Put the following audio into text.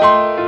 you